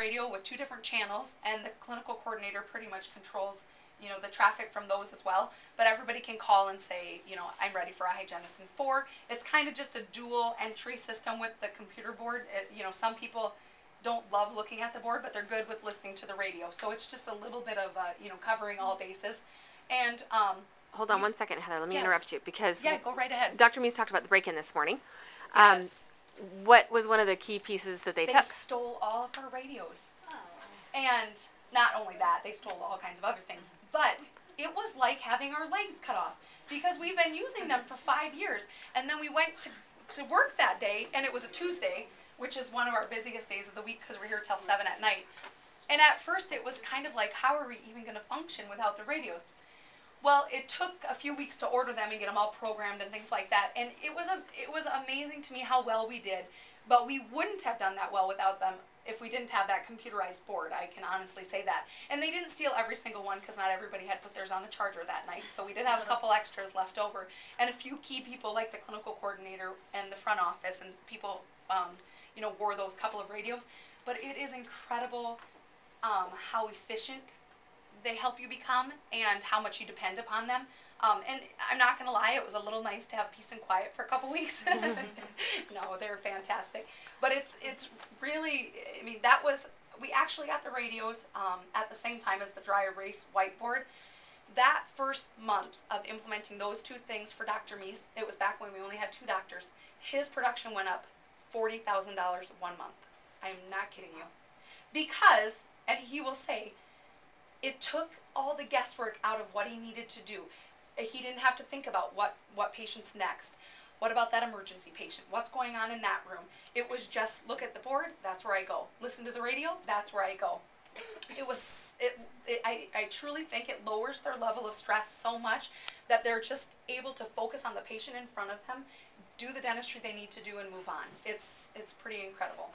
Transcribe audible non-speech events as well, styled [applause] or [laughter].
radio with two different channels, and the clinical coordinator pretty much controls, you know, the traffic from those as well. But everybody can call and say, you know, I'm ready for a hygienist in four. It's kind of just a dual entry system with the computer board. It, you know, some people don't love looking at the board, but they're good with listening to the radio. So it's just a little bit of, uh, you know, covering all bases. And um, Hold on You- one second, Heather. Let me Yes. interrupt you because yeah, go right ahead. Dr. Meese talked about the break-in this morning. Um, Yes. What was one of the key pieces that they, They took? They stole all of our radios. And not only that, they stole all kinds of other things. But it was like having our legs cut off because we've been using them for five years. And then we went to, to work that day, and it was a Tuesday, which is one of our busiest days of the week because we're here till 7 at night. And at first, it was kind of like, how are we even going to function without the radios? Well, it took a few weeks to order them and get them all programmed and things like that. And it was a, it was amazing to me how well we did. But we wouldn't have done that well without them if we didn't have that computerized board. I can honestly say that. And they didn't steal every single one because not everybody had put theirs on the charger that night. So we did have a couple extras left over, and a few key people like the clinical coordinator and the front office and people, um, you know, wore those couple of radios. But it is incredible um, how efficient they help you become and how much you depend upon them. Um, and I'm not gonna lie, it was a little nice to have peace and quiet for a couple weeks. [laughs] [laughs] no, they're fantastic. But it's it's really, I mean, that was we actually got the radios um, at the same time as the dry erase whiteboard. That first month of implementing those two things for Dr. Meese, it was back when we only had two doctors. His production went up forty thousand dollars one month. I am not kidding you, because and he will say it took all the guesswork out of what he needed to do. Uh, He didn't have to think about what, what patient's next. What about that emergency patient? What's going on in that room? It was just look at the board, that's where I go. Listen to the radio, that's where I go. It was, it, it, I, I truly think it lowers their level of stress so much that they're just able to focus on the patient in front of them, do the dentistry they need to do, and move on. It's, it's pretty incredible.